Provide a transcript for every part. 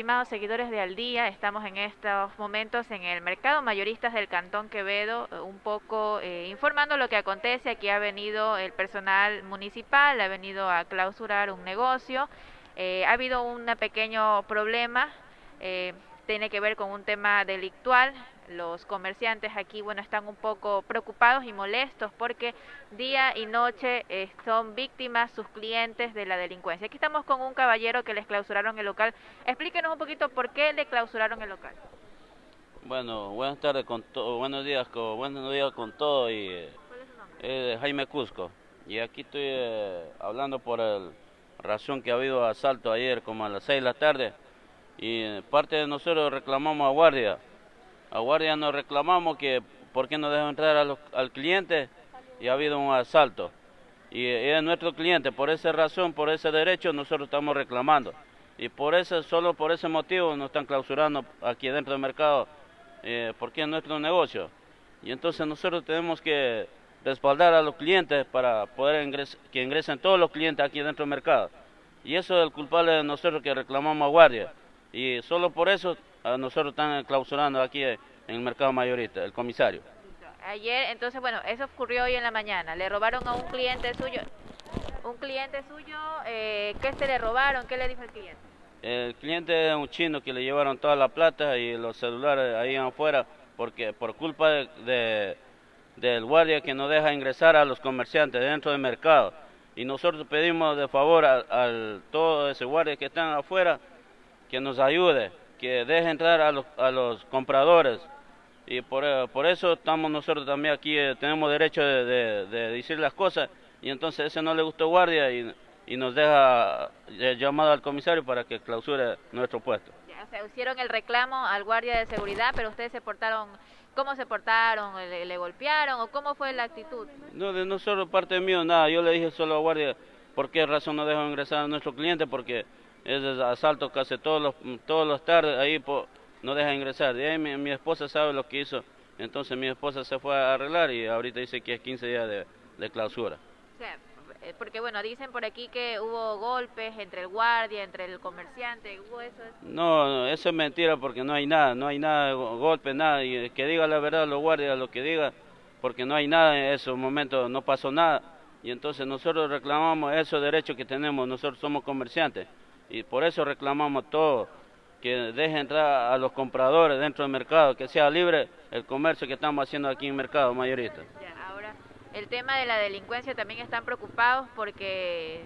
¿qué tal, estimados seguidores de Al Día? Estamos en estos momentos en el mercado mayoristas del Cantón Quevedo, eh, un poco eh, informando lo que acontece. Aquí ha venido el personal municipal, ha venido a clausurar un negocio. Eh, ha habido un pequeño problema, tiene que ver con un tema delictual los comerciantes aquí, bueno, están un poco preocupados y molestos porque día y noche eh, son víctimas sus clientes de la delincuencia. Aquí estamos con un caballero que les clausuraron el local. Explíquenos un poquito por qué le clausuraron el local. Bueno, buenas tardes con todo, buenos días con, buenos días con todo y ¿Cuál es su nombre? eh, Jaime Cusco. Y aquí estoy eh, hablando por el razón que ha habido asalto ayer como a las 6 de la tarde y eh, parte de nosotros reclamamos a guardia a guardia nos reclamamos que por qué no dejan entrar al cliente y ha habido un asalto. Y es nuestro cliente, por esa razón, por ese derecho nosotros estamos reclamando. Y por eso, solo por ese motivo nos están clausurando aquí dentro del mercado, eh, porque es nuestro negocio. Y entonces nosotros tenemos que respaldar a los clientes para poder que ingresen todos los clientes aquí dentro del mercado. Y eso es el culpable de nosotros que reclamamos a guardia. Y solo por eso a nosotros están clausurando aquí en el mercado mayorista, el comisario. Ayer, entonces, bueno, eso ocurrió hoy en la mañana. Le robaron a un cliente suyo. Un cliente suyo, eh, ¿qué se le robaron? ¿Qué le dijo el cliente? El cliente es un chino que le llevaron toda la plata y los celulares ahí afuera porque por culpa de, del guardia que no deja ingresar a los comerciantes dentro del mercado. Y nosotros pedimos de favor a, a todo ese guardia que están afuera que nos ayude, que deje entrar a los, a los compradores. Y por, eh, por, eso estamos nosotros también aquí, eh, tenemos derecho de, decir las cosas. Y entonces ese no le gustó guardia y, y nos deja eh, llamado al comisario para que clausure nuestro puesto. Ya, o sea, hicieron el reclamo al guardia de seguridad, pero ustedes se portaron, ¿cómo se portaron? ¿Le, le golpearon o cómo fue la actitud? No, de nosotros parte mío, nada. Yo le dije solo al guardia por qué razón no dejó ingresar a nuestro cliente, porque es asalto casi todos los, todos los tardes, ahí no deja ingresar. De ahí mi, esposa sabe lo que hizo, entonces mi esposa se fue a arreglar y ahorita dice que es 15 días de, clausura. Eh, porque bueno, dicen por aquí que hubo golpes entre el guardia, entre el comerciante, ¿hubo eso? No, no, eso es mentira porque no hay nada, no hay nada, golpe, nada, y que diga la verdad los guardias, lo que diga, porque no hay nada en esos momentos, no pasó nada, y entonces nosotros reclamamos esos derechos que tenemos, nosotros somos comerciantes y por eso reclamamos todo, que deje entrar a los compradores dentro del mercado, que sea libre el comercio que estamos haciendo aquí en el mercado mayorista. ahora, el tema de la delincuencia también están preocupados porque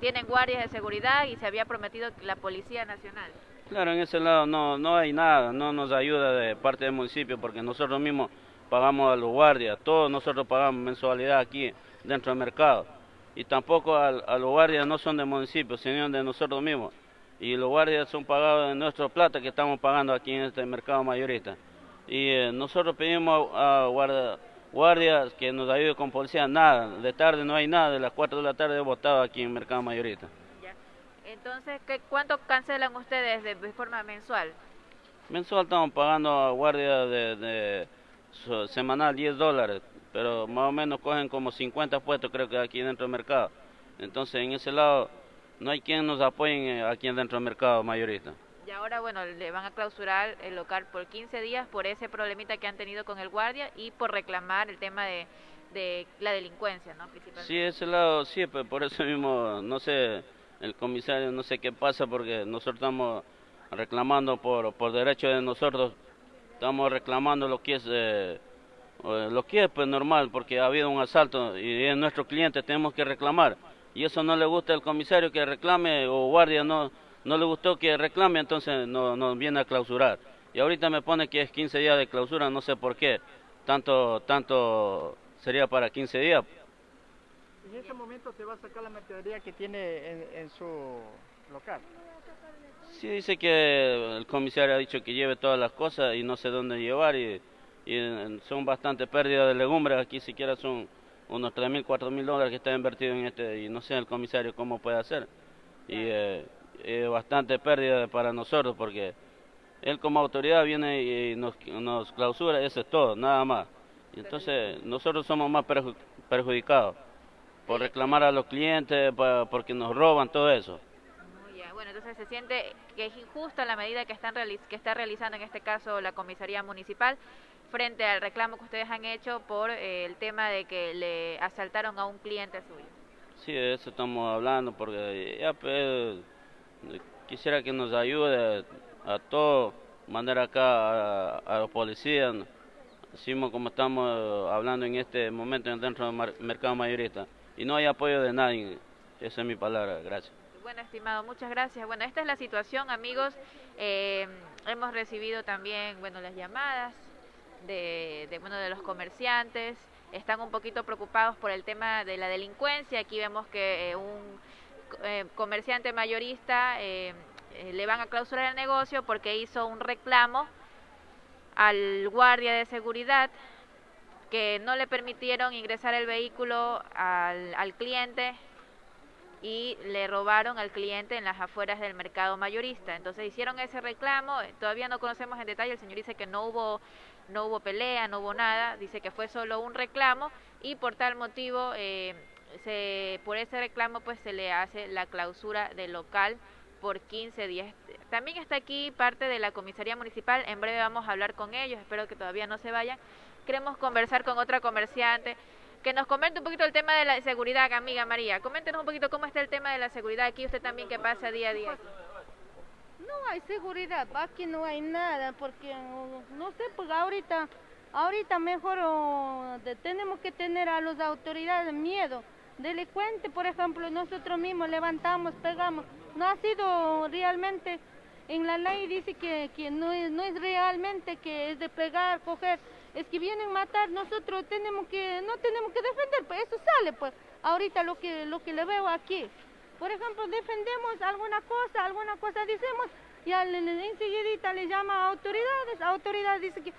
tienen guardias de seguridad y se había prometido la Policía Nacional. Claro, en ese lado no, no hay nada, no nos ayuda de parte del municipio porque nosotros mismos pagamos a los guardias, todos nosotros pagamos mensualidad aquí dentro del mercado y tampoco a, los guardias no son del municipio, sino de nosotros mismos. Y los guardias son pagados de nuestra plata que estamos pagando aquí en este mercado mayorista. Y eh, nosotros pedimos a, guardias que nos ayuden con policía, nada, de tarde no hay nada, de las 4 de la tarde he votado aquí en el mercado mayorista. Entonces, ¿qué, ¿cuánto cancelan ustedes de, forma mensual? Mensual estamos pagando a guardia de, de semanal 10 dólares pero más o menos cogen como 50 puestos creo que aquí dentro del mercado. Entonces en ese lado no hay quien nos apoye eh, aquí dentro del mercado mayorista. Y ahora, bueno, le van a clausurar el local por 15 días por ese problemita que han tenido con el guardia y por reclamar el tema de, de la delincuencia, ¿no? Sí, ese lado sí, pero por eso mismo, no sé, el comisario no sé qué pasa porque nosotros estamos reclamando por, por derecho de nosotros, estamos reclamando lo que es... Eh, lo que es pues normal porque ha habido un asalto y es nuestro cliente, tenemos que reclamar. Y eso no le gusta al comisario que reclame o guardia no, no le gustó que reclame, entonces nos no viene a clausurar. Y ahorita me pone que es 15 días de clausura, no sé por qué. Tanto, tanto sería para 15 días. ¿En este momento se va a sacar la mercadería que tiene en, en su local? Sí, dice que el comisario ha dicho que lleve todas las cosas y no sé dónde llevar y y son bastante pérdidas de legumbres, aquí siquiera son unos 3 mil, 4 mil dólares que está invertido en este, y no sé el comisario cómo puede hacer. Y eh, es bastante pérdida para nosotros porque él como autoridad viene y nos, nos clausura, eso es todo, nada más. Y entonces nosotros somos más perjudicados por reclamar a los clientes, porque nos roban todo eso. bueno, entonces se siente que es injusta la medida que, están que está realizando en este caso la comisaría municipal frente al reclamo que ustedes han hecho por eh, el tema de que le asaltaron a un cliente suyo. Sí, de eso estamos hablando, porque ya pues, quisiera que nos ayude a todos, mandar acá a, los policías, decimos como estamos hablando en este momento dentro del mercado mayorista, y no hay apoyo de nadie, esa es mi palabra, gracias. Bueno, estimado, muchas gracias. Bueno, esta es la situación, amigos. Eh, hemos recibido también, bueno, las llamadas de, de, bueno, de los comerciantes. Están un poquito preocupados por el tema de la delincuencia. Aquí vemos que eh, un eh, comerciante mayorista le van a clausurar el negocio porque hizo un reclamo al guardia de seguridad que no le permitieron ingresar el vehículo al, al cliente y le robaron al cliente en las afueras del mercado mayorista. Entonces hicieron ese reclamo, eh, todavía no conocemos en detalle, el señor dice que no hubo no hubo pelea, no hubo nada, dice que fue solo un reclamo y por tal motivo eh, se, por ese reclamo pues se le hace la clausura del local por 15 días. También está aquí parte de la comisaría municipal, en breve vamos a hablar con ellos, espero que todavía no se vayan. Queremos conversar con otra comerciante que nos comente un poquito el tema de la seguridad, amiga María. Coméntenos un poquito cómo está el tema de la seguridad aquí, usted también que pasa día a día. No hay seguridad, aquí no hay nada, porque no sé, pues ahorita, ahorita mejor tenemos que tener a las autoridades miedo. Delincuente, por ejemplo, nosotros mismos levantamos, pegamos. No ha sido realmente, en la ley dice que, que no, es, no es realmente que es de pegar, coger es que vienen a matar, nosotros tenemos que, no tenemos que defender, pues eso sale, pues, ahorita lo que, lo que le veo aquí. Por ejemplo, defendemos alguna cosa, alguna cosa decimos, y al, enseguida le llama a autoridades, autoridades dice que,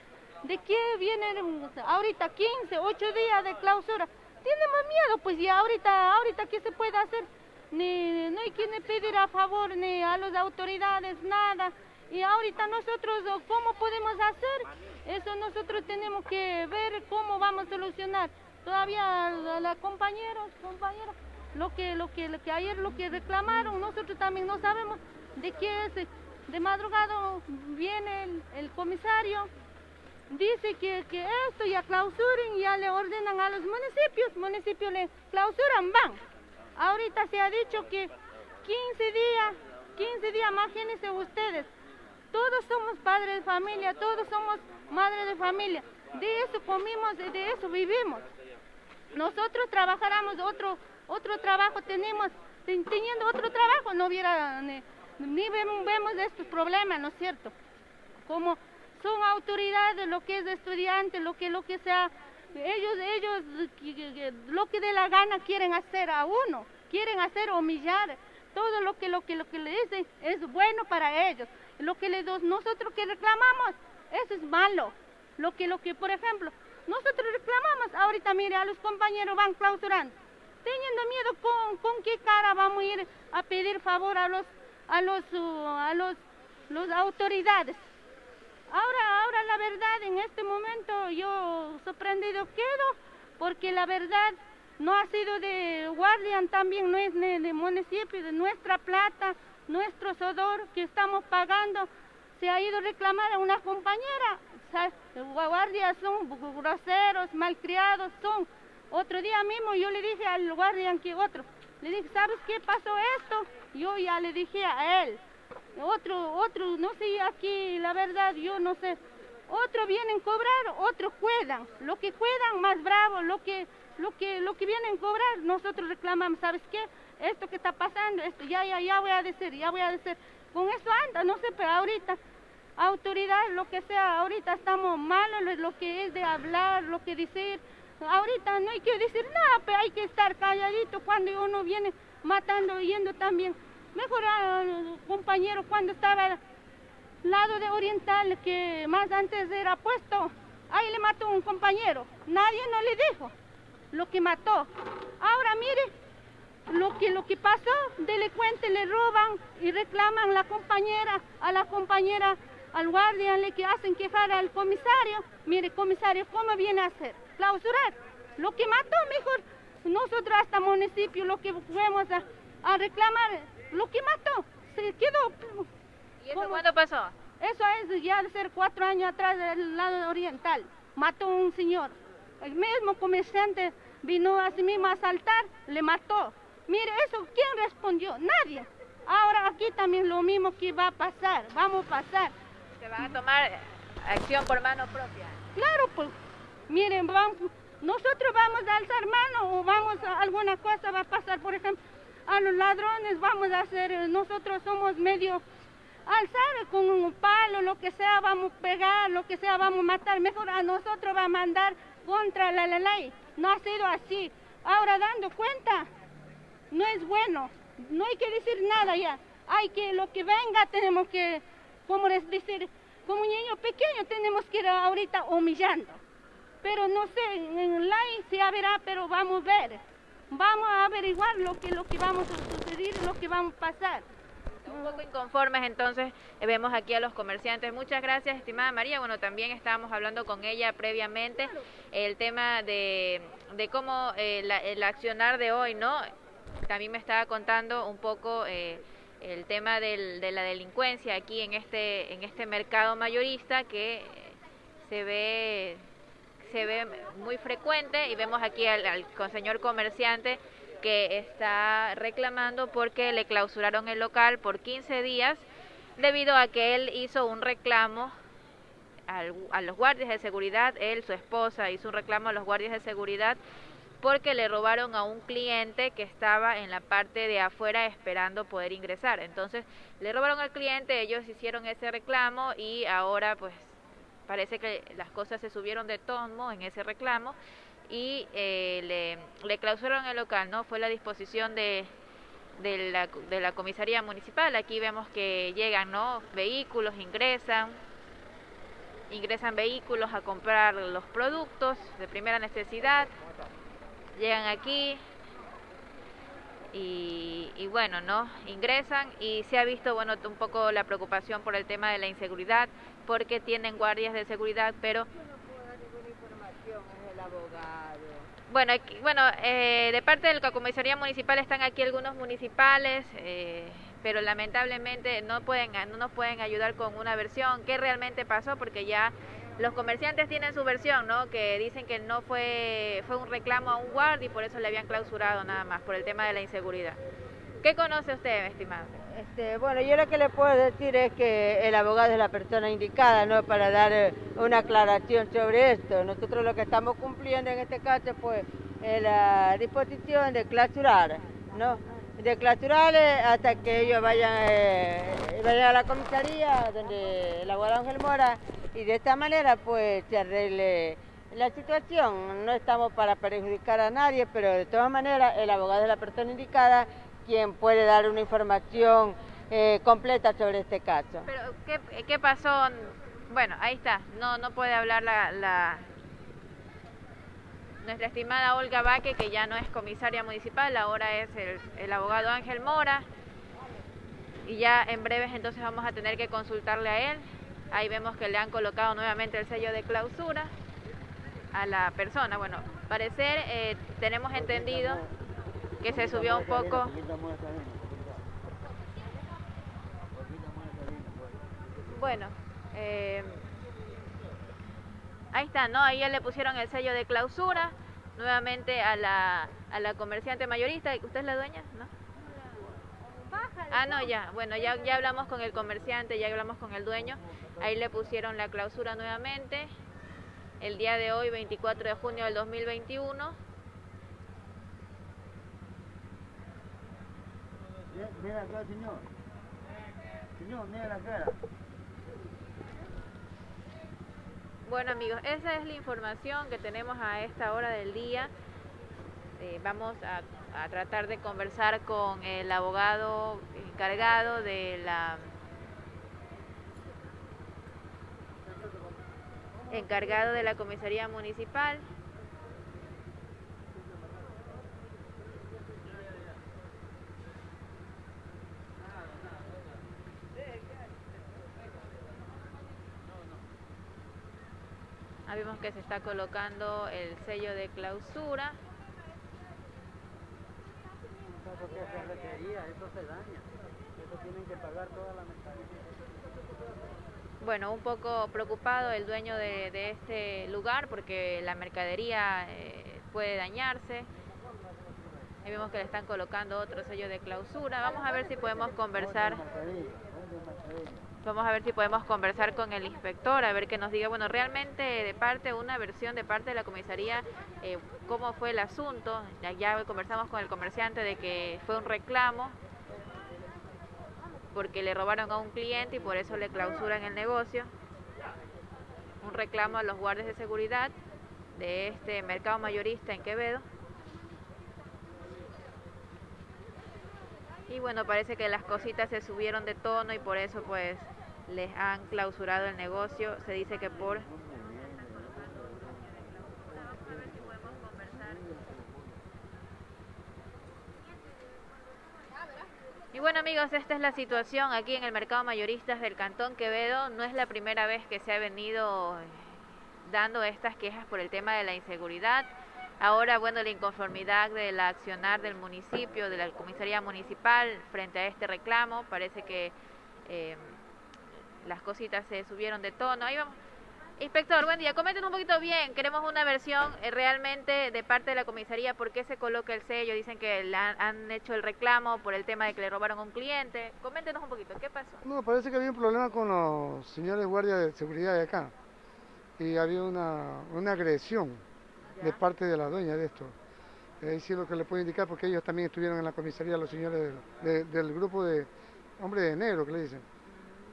¿de qué vienen ahorita 15, 8 días de clausura? Tenemos miedo, pues, y ahorita, ahorita, ¿qué se puede hacer? Ni, no hay quien pedir a favor, ni a las autoridades, nada. Y ahorita nosotros, ¿cómo podemos hacer? Eso nosotros tenemos que ver cómo vamos a solucionar. Todavía la, compañeros, compañeros, lo que, lo que, lo que ayer lo que reclamaron, nosotros también no sabemos de qué es. De madrugada viene el, comisario, dice que, que, esto ya clausuren, ya le ordenan a los municipios, municipios le clausuran, van. Ahorita se ha dicho que 15 días, 15 días, imagínense ustedes, todos somos padres de familia, todos somos madres de familia. De eso comimos, de eso vivimos. Nosotros trabajáramos otro, otro trabajo, tenemos, teniendo otro trabajo, no hubiera, ni, vemos, estos problemas, ¿no es cierto? Como son autoridades, lo que es estudiante, lo que, lo que sea, ellos, ellos, lo que de la gana quieren hacer a uno, quieren hacer humillar, todo lo que, lo que, lo que le dicen es bueno para ellos. Lo que le nosotros que reclamamos, eso es malo. Lo que, lo que, por ejemplo, nosotros reclamamos, ahorita mire, a los compañeros van clausurando, teniendo miedo con, con qué cara vamos a ir a pedir favor a los, a los, uh, a los, los autoridades. Ahora, ahora la verdad, en este momento yo sorprendido quedo, porque la verdad no ha sido de Guardian también, no es de, de municipio, de nuestra plata, nuestro sodor que estamos pagando se ha ido a reclamar a una compañera. Guardias son groseros, malcriados, son. Otro día mismo yo le dije al guardia que otro, le dije, ¿sabes qué pasó esto? Yo ya le dije a él. Otro, otro, no sé aquí, la verdad, yo no sé. Otro vienen a cobrar, otros cuidan. Lo que cuidan más bravo, lo que, lo que, lo que vienen a cobrar, nosotros reclamamos, ¿sabes qué? Esto que está pasando, esto ya, ya, ya voy a decir, ya voy a decir, con esto anda, no sé, pero ahorita, autoridad, lo que sea, ahorita estamos malos, lo que es de hablar, lo que decir, ahorita no hay que decir nada, pero hay que estar calladito cuando uno viene matando, yendo también. Mejor, ah, compañero, cuando estaba al lado de Oriental, que más antes era puesto, ahí le mató un compañero, nadie no le dijo lo que mató. Ahora mire, lo que, lo que pasó, delincuentes le roban y reclaman a la compañera, a la compañera, al guardia, le que hacen quejar al comisario. Mire, comisario, ¿cómo viene a hacer? Clausurar. Lo que mató, mejor, nosotros hasta municipio, lo que fuimos a, reclamar, lo que mató, se quedó. ¿Y eso cuándo pasó? Eso es ya de ser cuatro años atrás del lado oriental. Mató a un señor. El mismo comerciante vino a sí mismo a asaltar, le mató. Mire, eso, ¿quién respondió? Nadie. Ahora aquí también lo mismo que va a pasar, vamos a pasar. Se van a tomar acción por mano propia. Claro, pues, miren, vamos, nosotros vamos a alzar mano o vamos a alguna cosa va a pasar, por ejemplo, a los ladrones vamos a hacer, eh, nosotros somos medio alzar con un palo, lo que sea, vamos a pegar, lo que sea, vamos a matar, mejor a nosotros va a mandar contra la, la ley. No ha sido así. Ahora dando cuenta, no es bueno, no hay que decir nada ya. Hay que, lo que venga tenemos que, como les decir, como niño pequeño tenemos que ir ahorita humillando. Pero no sé, en ley se verá, pero vamos a ver. Vamos a averiguar lo que, lo que vamos a suceder, lo que vamos a pasar. Un poco inconformes, entonces eh, vemos aquí a los comerciantes. Muchas gracias, estimada María. Bueno, también estábamos hablando con ella previamente el tema de, de cómo eh, la- el accionar de hoy, ¿no? También me estaba contando un poco eh, el tema del- de la delincuencia aquí en este en este mercado mayorista que eh, se ve se ve muy frecuente y vemos aquí al, al señor comerciante que está reclamando porque le clausuraron el local por 15 días debido a que él hizo un reclamo al- a los guardias de seguridad, él, su esposa, hizo un reclamo a los guardias de seguridad porque le robaron a un cliente que estaba en la parte de afuera esperando poder ingresar. Entonces, le robaron al cliente, ellos hicieron ese reclamo y ahora pues parece que las cosas se subieron de tono en ese reclamo y eh, le, le clausuraron el local, ¿no? Fue la disposición de, la, de la comisaría municipal. Aquí vemos que llegan, ¿no? Vehículos, ingresan, ingresan vehículos a comprar los productos de primera necesidad, llegan aquí y, y bueno, ¿no? Ingresan y se ha visto, bueno, un poco la preocupación por el tema de la inseguridad, porque tienen guardias de seguridad, pero Bueno, aquí- bueno eh, de parte de la comisaría municipal están aquí algunos municipales, eh, pero lamentablemente no pueden no nos pueden ayudar con una versión. Qué realmente pasó, porque ya los comerciantes tienen su versión, ¿no? Que dicen que no fue fue un reclamo a un guardia y por eso le habían clausurado nada más por el tema de la inseguridad. ¿Qué conoce usted, estimado? Este, bueno, yo lo que le puedo decir es que el abogado es la persona indicada, ¿no? Para dar eh, una aclaración sobre esto. Nosotros lo que estamos cumpliendo en este caso, pues, es la disposición de clausurar, ¿no? De clausurar eh, hasta que ellos vayan, eh, vayan a la comisaría, donde el abogado Ángel Mora, y de esta manera, pues, se arregle la situación. No estamos para perjudicar a nadie, pero de todas maneras, el abogado es la persona indicada quien puede dar una información eh, completa sobre este caso. Pero ¿qué, qué pasó? Bueno, ahí está. No no puede hablar la, la nuestra estimada Olga Baque, que ya no es comisaria municipal, ahora es el, el abogado Ángel Mora. Y ya en breves entonces vamos a tener que consultarle a él. Ahí vemos que le han colocado nuevamente el sello de clausura a la persona. Bueno, parecer eh, tenemos entendido que se subió un poco. Bueno, eh, ahí está, ¿no? Ahí ya le pusieron el sello de clausura nuevamente a la, a la comerciante mayorista. ¿Usted es la dueña? ¿No? Ah, no, ya. Bueno, ya, ya hablamos con el comerciante, ya hablamos con el dueño. Ahí le pusieron la clausura nuevamente. El día de hoy, 24 de junio del 2021. Mira acá, señor. Señor, mira la cara. Bueno amigos, esa es la información que tenemos a esta hora del día. Eh, vamos a, a tratar de conversar con el abogado encargado de la encargado de la comisaría municipal. Ah, vemos que se está colocando el sello de clausura. Eso se daña. Eso tienen que pagar toda la mercadería. Bueno, un poco preocupado el dueño de, de este lugar porque la mercadería eh, puede dañarse. Ahí vemos que le están colocando otro sello de clausura. Vamos a ver si podemos conversar. Vamos a ver si podemos conversar con el inspector, a ver que nos diga, bueno, realmente de parte, una versión de parte de la comisaría, eh, cómo fue el asunto. Ya, ya conversamos con el comerciante de que fue un reclamo porque le robaron a un cliente y por eso le clausuran el negocio. Un reclamo a los guardias de seguridad de este mercado mayorista en Quevedo. Y bueno, parece que las cositas se subieron de tono y por eso pues les han clausurado el negocio. Se dice que por... Y bueno amigos, esta es la situación aquí en el mercado mayoristas del Cantón Quevedo. No es la primera vez que se ha venido dando estas quejas por el tema de la inseguridad. Ahora, bueno, la inconformidad del accionar del municipio, de la comisaría municipal frente a este reclamo, parece que eh, las cositas se subieron de tono. Ahí vamos. Inspector, buen día. Comenten un poquito bien. Queremos una versión eh, realmente de parte de la comisaría. ¿Por qué se coloca el sello? Dicen que han, hecho el reclamo por el tema de que le robaron a un cliente. Coméntenos un poquito. ¿Qué pasó? No, parece que había un problema con los señores guardias de seguridad de acá. Y había una, una agresión. De parte de la dueña de esto. Ahí sí lo que le puedo indicar, porque ellos también estuvieron en la comisaría, los señores del, de, del grupo de hombre de negro, que le dicen.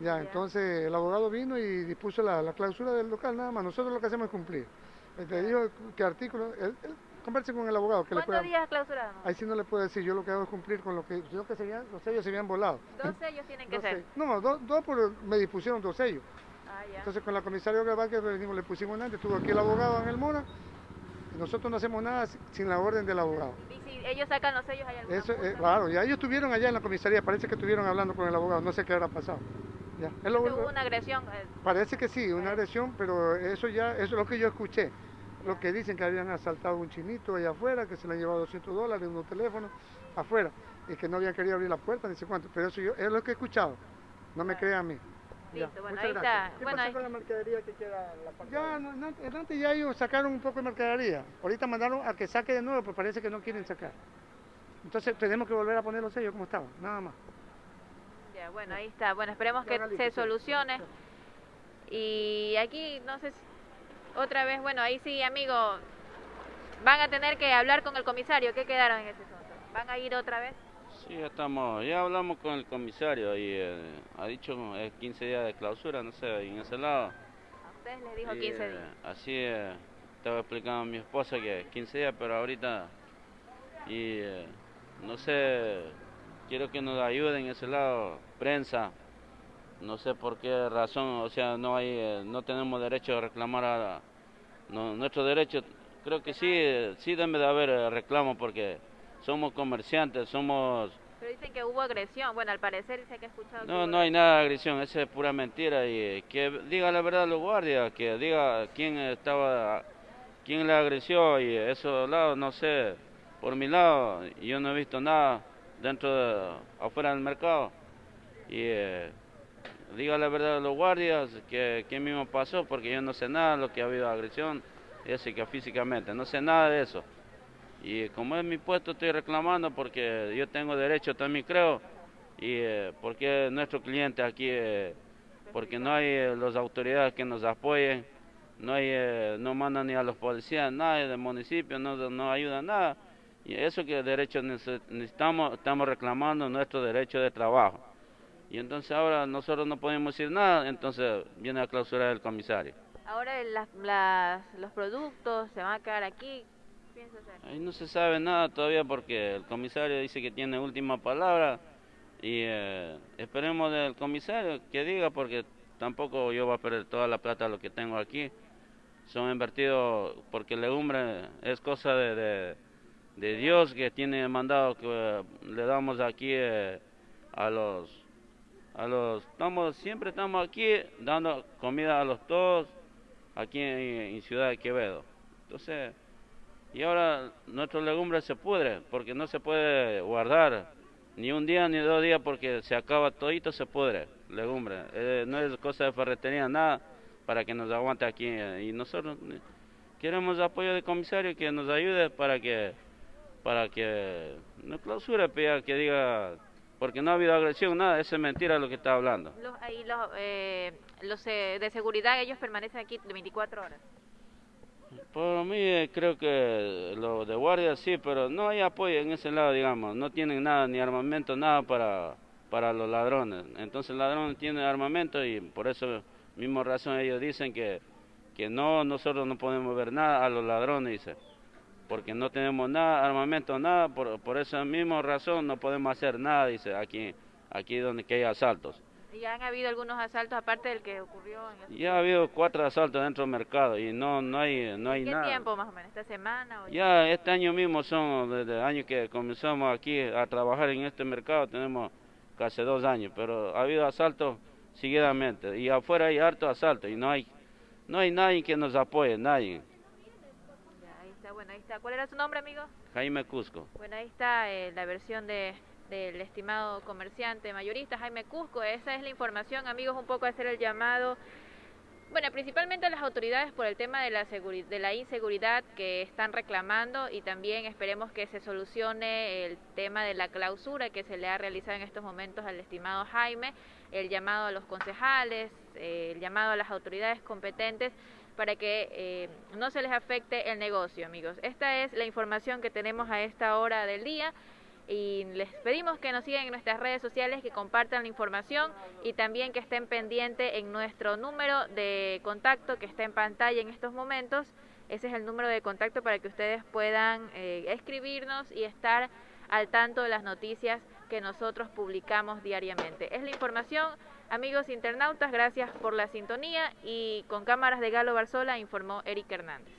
Ya, entonces el abogado vino y dispuso la, la clausura del local, nada más. Nosotros lo que hacemos es cumplir. Te dijo qué artículo, él, él converse con el abogado. Que le ¿Cuántos pueda, días clausuraron? ahí sí no le puedo decir, yo lo que hago es cumplir con lo que, yo que los sellos se habían volado. Dos sellos tienen que Dos ser. No, dos, dos por, me dispusieron dos sellos. Ah, ya. Entonces con la comisaria que venimos, le pusimos antes, estuvo aquí el abogado en el Mora, nosotros no hacemos nada si- sin la orden del abogado. Y si ellos sacan los sellos, ¿hay alguna Eso, eh, claro, ya ellos estuvieron allá en la comisaría, parece que estuvieron hablando con el abogado, no sé qué habrá pasado. Ya, es lo- Hubo una agresión. eh, Parece que sí, una agresión, pero eso ya, eso es lo que yo escuché. Lo que dicen que habían asaltado a un chinito allá afuera, que se le han llevado 200 dólares, unos teléfonos afuera, y que no habían querido abrir la puerta, ni sé cuánto. Pero eso yo, es lo que he escuchado, no me crean a mí. Ya, Listo, bueno, muchas ahí gracias. está. ¿Qué Bueno, pasa ahí- con la mercadería que queda en la parte Ya, no, antes ya ellos sacaron un poco de mercadería. Ahorita mandaron a que saque de nuevo, pero parece que no quieren sacar. Entonces tenemos que volver a poner los sellos como estaban, nada más. Ya, bueno, ahí está. Bueno, esperemos que se solucione. Y aquí, no sé si... Otra vez, bueno, ahí sí, amigo, van a tener que hablar con el comisario. ¿Qué quedaron en ese asunto? ¿Van a ir otra vez? Sí, ya estamos, ya hablamos con el comisario y eh, ha dicho eh, 15 días de clausura, no sé, en ese lado. A ustedes les dijo Y, 15 eh, días. Así eh, estaba explicando a mi esposa que 15 días, pero ahorita, y eh, no sé, quiero que nos ayuden en ese lado, prensa, no sé por qué razón, o sea, no hay, eh, no tenemos derecho a reclamar a, no, nuestro derecho, creo que sí, sí debe de haber reclamo porque somos comerciantes, somos Pero dicen que hubo agresión. Bueno, al parecer dice que ha escuchado no, no hay nada de agresión, esa es pura mentira y eh, que diga la verdad a los guardias, que diga quién estaba, quién le agresió y eso lado, no sé, por mi lado yo no he visto nada dentro de, afuera del mercado y eh, diga la verdad a los guardias que quién mismo pasó porque yo no sé nada de lo que ha habido agresión, que físicamente, no sé nada de eso. Y como es mi puesto estoy reclamando porque yo tengo derecho también creo y eh, porque nuestro cliente aquí, eh, porque no hay eh, las autoridades que nos apoyen, no hay, no mandan ni a los policías, nadie del municipio, no, no ayuda nada. Y eso que derecho nece- necesitamos, estamos reclamando nuestro derecho de trabajo. Y entonces ahora nosotros no podemos decir nada, entonces viene a clausurar el comisario. Ahora las, los productos se van a quedar aquí. Ahí no se sabe nada todavía porque el comisario dice que tiene última palabra y eh, esperemos del comisario que diga porque tampoco yo voy a perder toda la plata lo que tengo aquí. Son invertidos porque legumbre es cosa de, de, de Dios que tiene mandado que eh, le damos aquí eh, a los a los estamos siempre estamos aquí dando comida a los todos aquí en, en Ciudad de Quevedo. Entonces y ahora nuestro legumbre se pudre porque no se puede guardar ni un día ni dos días porque se acaba todito, se pudre, legumbre. Eh, no es cosa de ferretería, nada para que nos aguante aquí. Y nosotros eh, queremos apoyo del comisario que nos ayude para que para que no clausure, que diga, porque no ha habido agresión, nada, eso es mentira lo que está hablando. Los eh, de seguridad, ellos permanecen aquí 24 horas. Por mí eh, creo que lo de guardia sí, pero no hay apoyo en ese lado, digamos, no tienen nada, ni armamento, nada para, para los ladrones. Entonces el ladrón tiene armamento y por eso mismo razón ellos dicen que, que no, nosotros no podemos ver nada a los ladrones, dice, porque no tenemos nada, armamento, nada, por, por esa misma razón no podemos hacer nada, dice, aquí, aquí donde que hay asaltos. ¿Y han habido algunos asaltos aparte del que ocurrió en el... Ya ha habido cuatro asaltos dentro del mercado y no, no hay, no hay ¿Qué nada. tiempo más o menos? ¿Esta semana? O Ya este año mismo son, desde el año que comenzamos aquí a trabajar en este mercado, tenemos casi dos años, pero ha habido asaltos seguidamente y afuera hay harto asalto y no hay, no hay nadie que nos apoye, nadie. Ya, ahí está, bueno, ahí está. ¿Cuál era su nombre, amigo? Jaime Cusco. Bueno, ahí está eh, la versión de del estimado comerciante mayorista Jaime Cusco. Esa es la información, amigos, un poco hacer el llamado. Bueno, principalmente a las autoridades por el tema de la, de la inseguridad que están reclamando y también esperemos que se solucione el tema de la clausura que se le ha realizado en estos momentos al estimado Jaime, el llamado a los concejales, eh, el llamado a las autoridades competentes para que eh, no se les afecte el negocio, amigos. Esta es la información que tenemos a esta hora del día y les pedimos que nos sigan en nuestras redes sociales, que compartan la información y también que estén pendientes en nuestro número de contacto que está en pantalla en estos momentos. Ese es el número de contacto para que ustedes puedan eh, escribirnos y estar al tanto de las noticias que nosotros publicamos diariamente. Es la información, amigos internautas, gracias por la sintonía y con cámaras de Galo Barzola informó Eric Hernández.